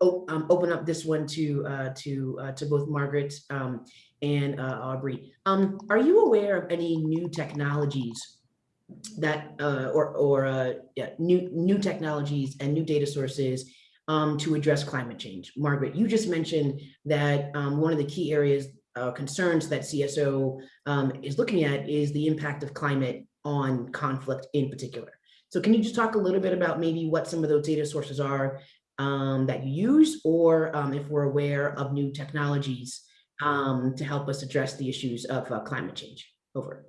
um, open up this one to uh, to uh, to both Margaret um, and uh, Aubrey. Um, are you aware of any new technologies that uh, or or uh, yeah, new new technologies and new data sources um, to address climate change? Margaret, you just mentioned that um, one of the key areas uh, concerns that CSO um, is looking at is the impact of climate on conflict in particular. So can you just talk a little bit about maybe what some of those data sources are um, that you use, or um, if we're aware of new technologies um, to help us address the issues of uh, climate change? Over.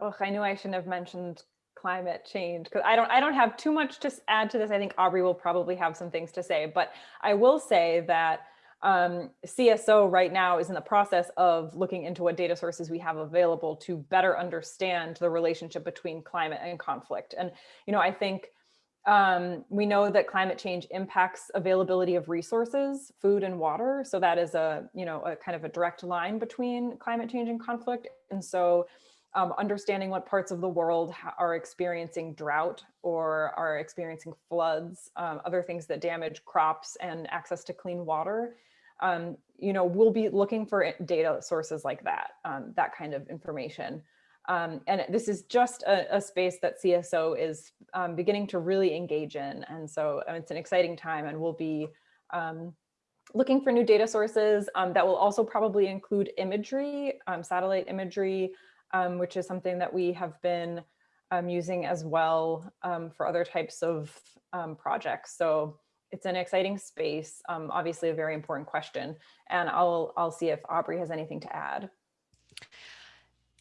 Oh, I knew I shouldn't have mentioned climate change because I don't I don't have too much to add to this. I think Aubrey will probably have some things to say, but I will say that um, CSO right now is in the process of looking into what data sources we have available to better understand the relationship between climate and conflict. And you know, I think um, we know that climate change impacts availability of resources, food and water. So that is a, you know, a kind of a direct line between climate change and conflict. And so um, understanding what parts of the world are experiencing drought or are experiencing floods, um, other things that damage crops and access to clean water. Um, you know, we'll be looking for data sources like that, um, that kind of information. Um, and this is just a, a space that CSO is um, beginning to really engage in. And so uh, it's an exciting time and we'll be um, looking for new data sources um, that will also probably include imagery, um, satellite imagery, um, which is something that we have been um, using as well um, for other types of um, projects. So it's an exciting space, um, obviously a very important question. And I'll, I'll see if Aubrey has anything to add.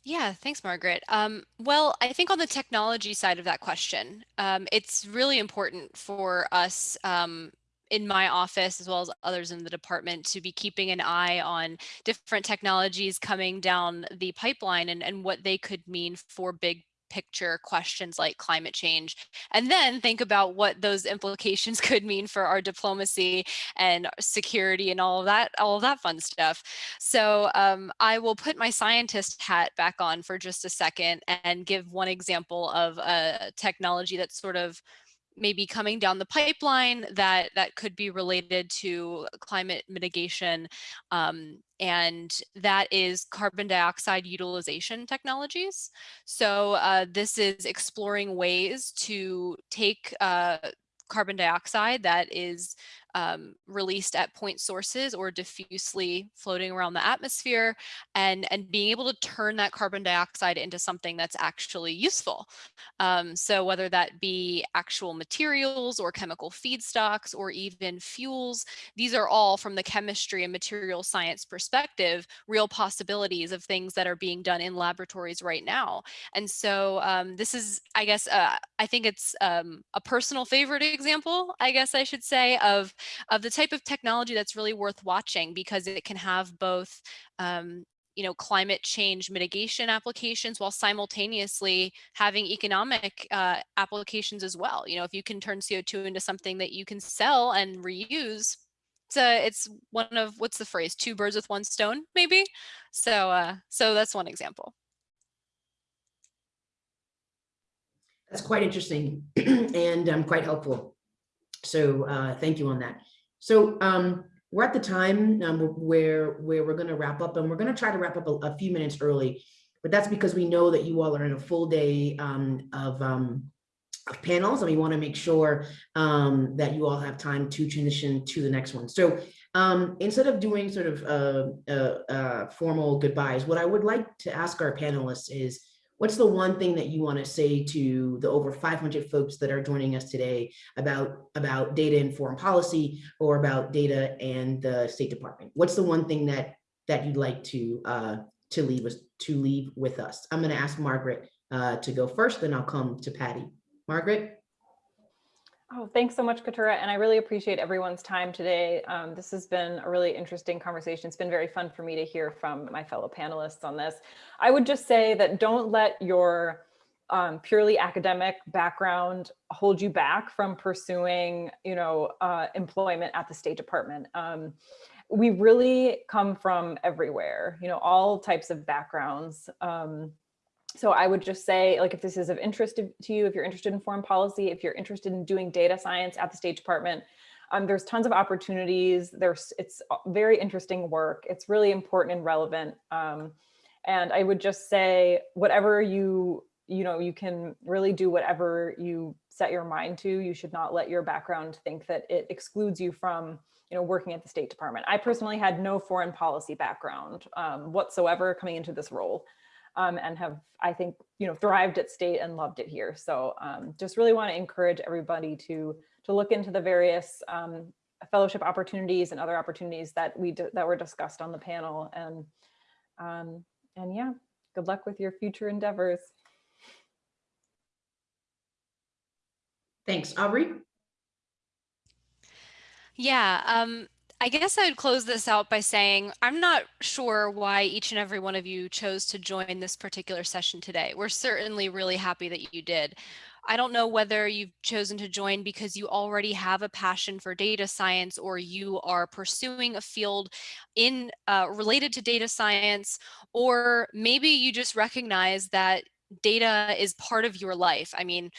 Yeah, thanks, Margaret. Um, well, I think on the technology side of that question, um, it's really important for us um, in my office, as well as others in the department, to be keeping an eye on different technologies coming down the pipeline and, and what they could mean for big picture questions like climate change and then think about what those implications could mean for our diplomacy and security and all of that all of that fun stuff. So um, i will put my scientist hat back on for just a second and give one example of a technology that's sort of maybe coming down the pipeline that that could be related to climate mitigation um, and that is carbon dioxide utilization technologies. So uh, this is exploring ways to take uh, carbon dioxide that is um, released at point sources or diffusely floating around the atmosphere and, and being able to turn that carbon dioxide into something that's actually useful. Um, so whether that be actual materials or chemical feedstocks or even fuels, these are all from the chemistry and material science perspective, real possibilities of things that are being done in laboratories right now. And so um, this is, I guess, uh, I think it's um, a personal favorite example, I guess I should say, of of the type of technology that's really worth watching because it can have both um, you know, climate change mitigation applications while simultaneously having economic uh, applications as well. You know, if you can turn CO2 into something that you can sell and reuse, it's, a, it's one of, what's the phrase, two birds with one stone, maybe? So, uh, so that's one example. That's quite interesting and um, quite helpful. So uh, thank you on that. So um, we're at the time um, where where we're going to wrap up, and we're going to try to wrap up a, a, few minutes early. But that's because we know that you all are in a full day um, of, um, of panels, and we want to make sure um, that you all have time to transition to the next one. So um, instead of doing sort of uh, uh, uh, formal goodbyes, what I would like to ask our panelists is what's the one thing that you want to say to the over 500 folks that are joining us today about about data and foreign policy or about data and the State Department? What's the one thing that that you'd like to uh, to leave us to leave with us? I'm going to ask Margaret uh, to go first, then I'll come to Patty. Margaret. Oh, thanks so much, Katura. And I really appreciate everyone's time today. Um, this has been a really interesting conversation. It's been very fun for me to hear from my fellow panelists on this. I would just say that don't let your um, purely academic background hold you back from pursuing, you know, uh, employment at the State Department. Um, we really come from everywhere, you know, all types of backgrounds. Um, so I would just say, like, if this is of interest to you, if you're interested in foreign policy, if you're interested in doing data science at the State Department, um, there's tons of opportunities. There's, it's very interesting work. It's really important and relevant. Um, and I would just say, whatever you, you know, you can really do whatever you set your mind to. You should not let your background think that it excludes you from, you know, working at the State Department. I personally had no foreign policy background um, whatsoever coming into this role. Um, and have, I think, you know, thrived at state and loved it here. So um, just really want to encourage everybody to to look into the various um, fellowship opportunities and other opportunities that we that were discussed on the panel. And um, and yeah, good luck with your future endeavors. Thanks. Aubrey? Yeah, um, I guess I would close this out by saying I'm not sure why each and every one of you chose to join this particular session today. We're certainly really happy that you did. I don't know whether you've chosen to join because you already have a passion for data science or you are pursuing a field in uh, related to data science, or maybe you just recognize that data is part of your life. I mean,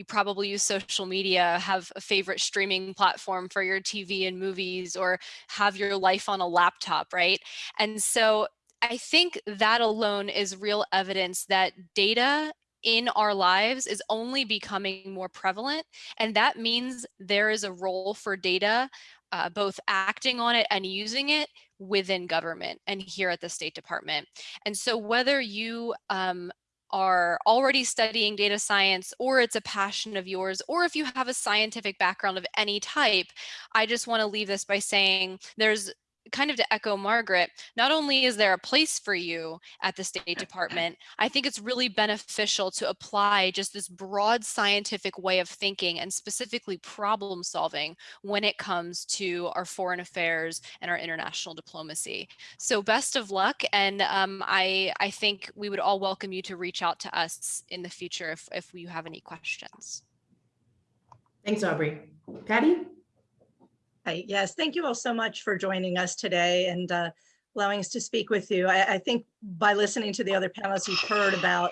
you probably use social media, have a favorite streaming platform for your TV and movies, or have your life on a laptop, right? And so I think that alone is real evidence that data in our lives is only becoming more prevalent. And that means there is a role for data, uh, both acting on it and using it within government and here at the State Department. And so whether you um, are already studying data science or it's a passion of yours, or if you have a scientific background of any type, I just want to leave this by saying there's kind of to echo Margaret, not only is there a place for you at the State Department, I think it's really beneficial to apply just this broad scientific way of thinking and specifically problem solving when it comes to our foreign affairs and our international diplomacy. So best of luck. And um, I, I think we would all welcome you to reach out to us in the future if, if you have any questions. Thanks, Aubrey. Patty? Hi, yes, thank you all so much for joining us today and uh, allowing us to speak with you. I, I think by listening to the other panelists, you've heard about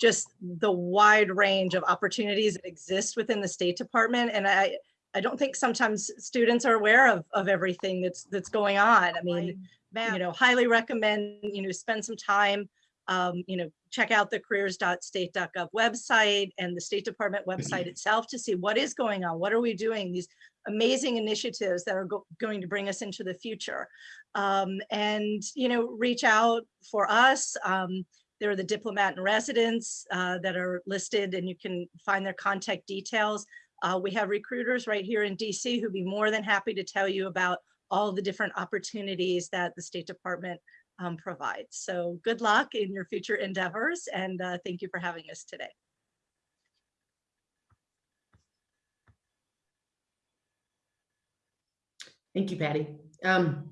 just the wide range of opportunities that exist within the State Department. And I, I don't think sometimes students are aware of, of everything that's that's going on. I mean, you know, highly recommend, you know, spend some time, um, you know, check out the careers.state.gov website and the State Department website itself to see what is going on. What are we doing? These amazing initiatives that are go going to bring us into the future. Um, and, you know, reach out for us. Um, there are the diplomat in residence uh, that are listed and you can find their contact details. Uh, we have recruiters right here in DC who'd be more than happy to tell you about all the different opportunities that the State Department um, provides. So good luck in your future endeavors and uh, thank you for having us today. Thank you, Patty. Um,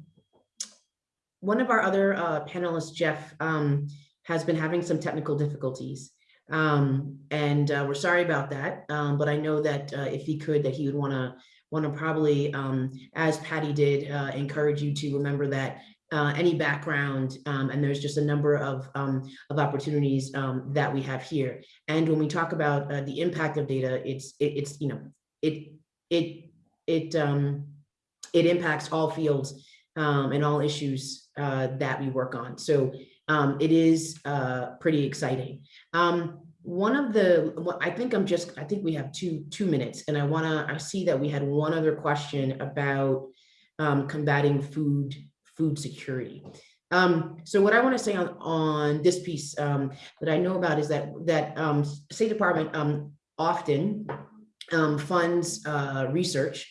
one of our other uh, panelists, Jeff, um, has been having some technical difficulties. Um, and uh, we're sorry about that. Um, but I know that uh, if he could, that he would want to want to probably, um, as Patty did, uh, encourage you to remember that uh, any background, um, and there's just a number of, um, of opportunities um, that we have here. And when we talk about uh, the impact of data, it's, it, it's, you know, it, it, it, um, it impacts all fields um, and all issues uh, that we work on. So um, it is uh, pretty exciting. Um, one of the, I think I'm just, I think we have two, two minutes and I wanna, I see that we had one other question about um, combating food, food security. Um, so what I want to say on, on this piece um, that I know about is that that um, State Department um, often um, funds uh, research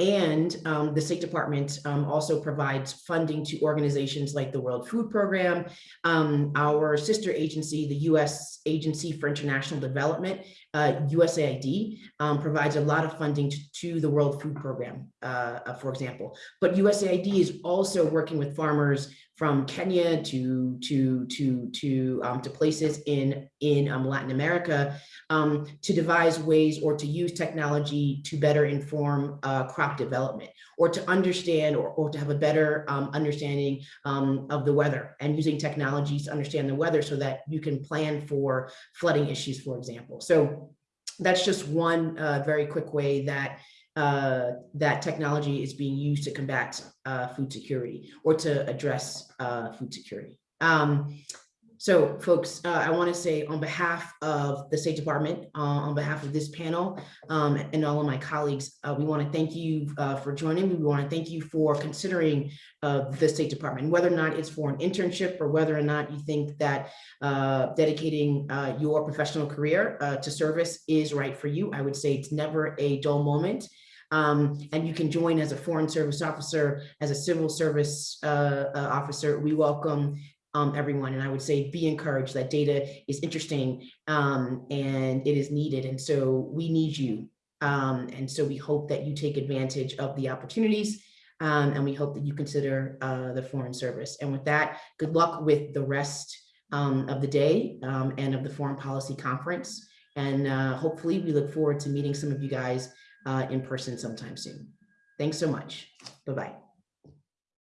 and um, the State Department also provides funding to organizations like the World Food Program. Our sister agency, the U.S. Agency for International Development, uh, USAID, um, provides a lot of funding to, to the World Food Program, uh, uh, for example. But USAID is also working with farmers from Kenya to to to to um, to places in in um, Latin America um, to devise ways or to use technology to better inform uh, crop development or to understand or, or to have a better um, understanding um, of the weather and using technologies to understand the weather so that you can plan for flooding issues, for example. So that's just one uh, very quick way that uh, that technology is being used to combat uh, food security or to address uh, food security. Um, So folks, uh, I want to say on behalf of the State Department, uh, on behalf of this panel um, and all of my colleagues, uh, we want to thank you uh, for joining. We want to thank you for considering uh, the State Department, whether or not it's for an internship or whether or not you think that uh, dedicating your professional career to service is right for you. I would say it's never a dull moment. Um, and you can join as a foreign service officer, as a civil service uh, uh, officer. We welcome um, everyone. And I would say be encouraged that data is interesting um, and it is needed. And so we need you. Um, and so we hope that you take advantage of the opportunities um, and we hope that you consider uh, the foreign service. And with that, good luck with the rest um, of the day um, and of the foreign policy conference. And uh, hopefully we look forward to meeting some of you guys uh, in person sometime soon. Thanks so much. Bye-bye.